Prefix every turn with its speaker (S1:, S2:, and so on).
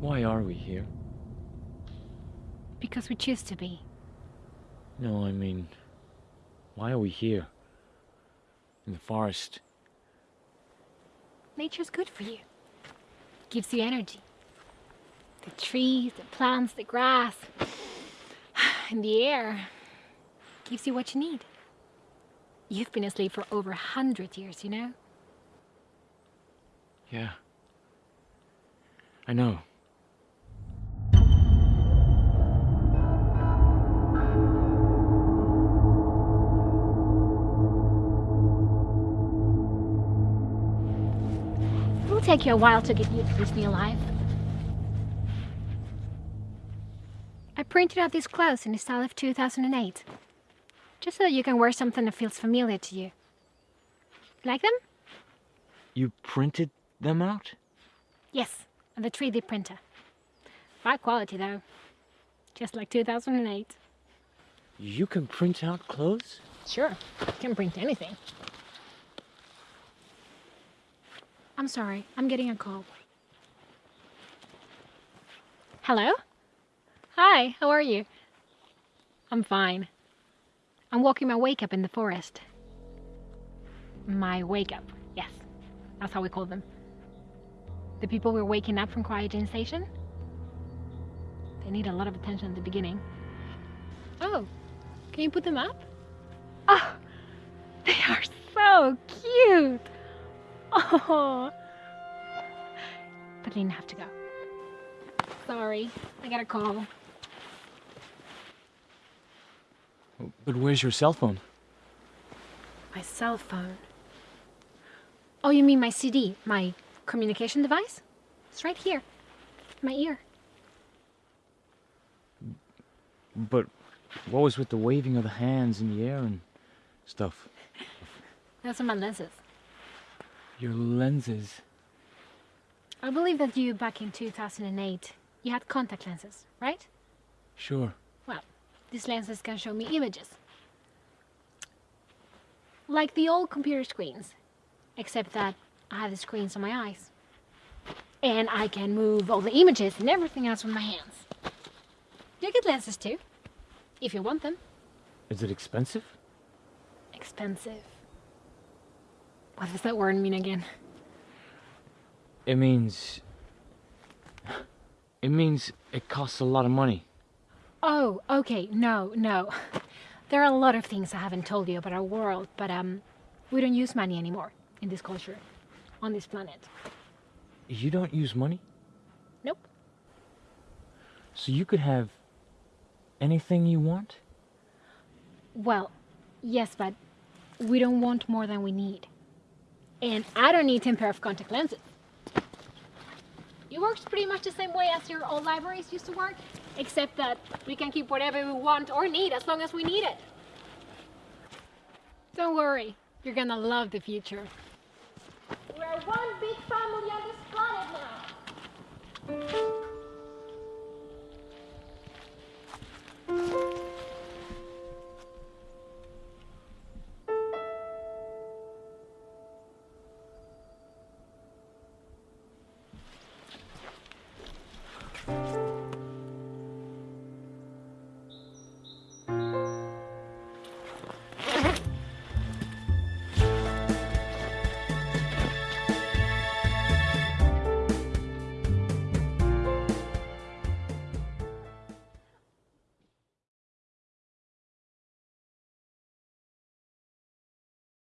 S1: Why are we here?
S2: Because we choose to be.
S1: No, I mean, why are we here? In the forest?
S2: Nature's good for you. It gives you energy. The trees, the plants, the grass, and the air gives you what you need. You've been asleep for over a hundred years, you know?
S1: Yeah. I know.
S2: It'll take you a while to get used to this new life. I printed out these clothes in the style of 2008. Just so that you can wear something that feels familiar to you. Like them?
S1: You printed them out?
S2: Yes, on the 3D printer. High quality though. Just like 2008.
S1: You can print out clothes?
S2: Sure, can print anything. I'm sorry, I'm getting a call. Hello? Hi, how are you? I'm fine. I'm walking my wake up in the forest. My wake up, yes. That's how we call them. The people we're waking up from Cryogen Station. They need a lot of attention at the beginning. Oh, can you put them up? Oh, they are so cute. Oh. But I didn't have to go. Sorry, I got a call.
S1: But where's your cell phone?
S2: My cell phone. Oh, you mean my CD, my communication device? It's right here, my ear.
S1: But what was with the waving of the hands in the air and stuff?
S2: Those are my lenses.
S1: Your lenses.
S2: I believe that you, back in 2008, you had contact lenses, right?
S1: Sure.
S2: Well, these lenses can show me images. Like the old computer screens, except that I have the screens on my eyes. And I can move all the images and everything else with my hands. You get lenses too, if you want them.
S1: Is it expensive?
S2: Expensive. What does that word mean again?
S1: It means... It means it costs a lot of money.
S2: Oh, okay, no, no. There are a lot of things I haven't told you about our world, but um, we don't use money anymore in this culture, on this planet.
S1: You don't use money?
S2: Nope.
S1: So you could have anything you want?
S2: Well, yes, but we don't want more than we need. And I don't need 10 pair of contact lenses. It works pretty much the same way as your old libraries used to work, except that we can keep whatever we want or need as long as we need it. Don't worry, you're gonna love the future. We're one big family